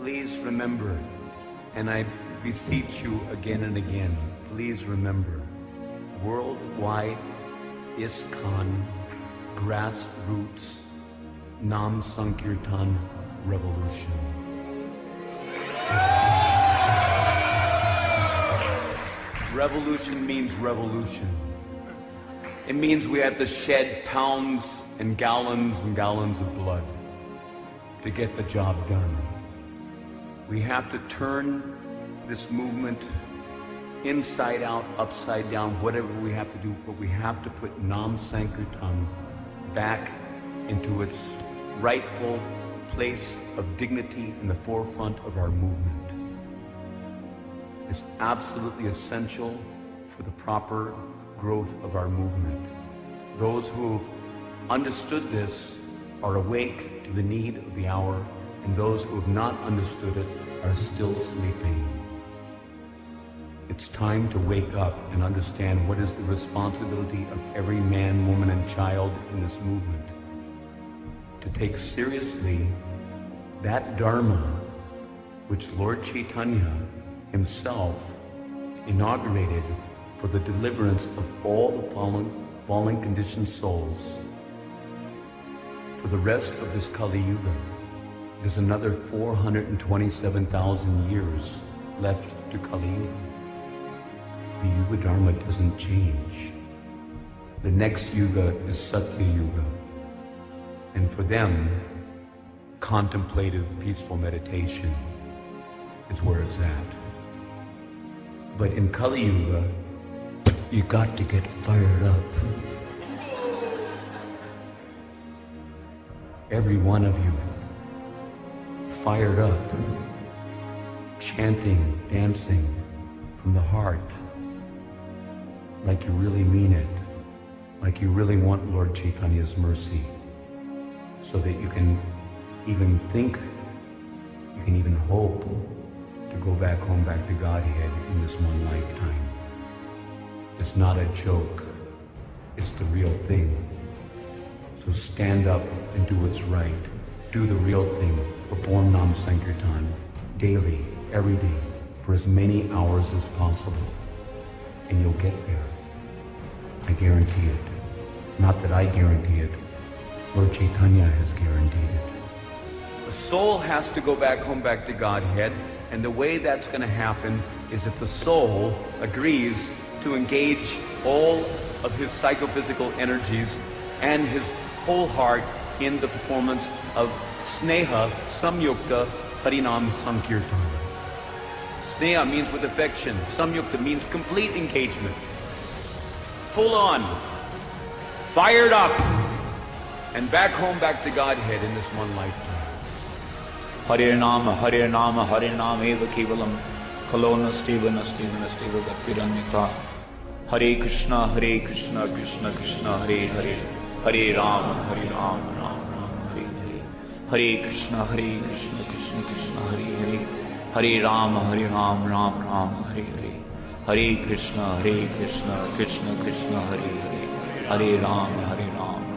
please remember, and I beseech you again and again, please remember, worldwide ISKCON grassroots Nam Sankirtan revolution. Revolution means revolution. It means we have to shed pounds and gallons and gallons of blood to get the job done. We have to turn this movement inside out, upside down, whatever we have to do, but we have to put Nam Sankirtan back into its rightful place of dignity in the forefront of our movement. It's absolutely essential for the proper growth of our movement. Those who've understood this are awake to the need of the hour, and those who have not understood it are still sleeping. It's time to wake up and understand what is the responsibility of every man, woman, and child in this movement. To take seriously that Dharma which Lord Chaitanya himself inaugurated for the deliverance of all the fallen, fallen conditioned souls. For the rest of this Kali Yuga, there's another 427,000 years left to Kali Yuga. The Yuga Dharma doesn't change. The next Yuga is Satya Yuga. And for them, contemplative, peaceful meditation is where it's at. But in Kali Yuga, you got to get fired up. Every one of you, fired up, chanting, dancing from the heart, like you really mean it, like you really want Lord Chaitanya's mercy, so that you can even think, you can even hope to go back home, back to Godhead in this one lifetime. It's not a joke. It's the real thing. So stand up and do what's right. Do the real thing. Perform Nam Sankirtan daily, every day, for as many hours as possible. And you'll get there. I guarantee it. Not that I guarantee it. Lord Chaitanya has guaranteed it. The soul has to go back home, back to Godhead. And the way that's going to happen is if the soul agrees to engage all of his psychophysical energies and his whole heart in the performance of Sneha Samyukta Harinam Sankirtan. Sneha means with affection. Samyukta means complete engagement. Full on. Fired up. And back home, back to Godhead in this one lifetime. Hare Nama, Hare Nama, Hare Nama eva kevalam Kalo nastiva nastiva nastiva bhaktiranyaka Hare Krishna, Hare Krishna, Krishna Krishna, Hare Hare Hare Rama, Hare Rama, Rama Hare Hare Krishna, Hare Krishna, Krishna Krishna, Hare Hare Hare Rama, Hare Rama, Rama Rama, Hare Hare Hare Krishna, Hare Krishna, Krishna Krishna, Hare Hare Hare Rama, Hare Rama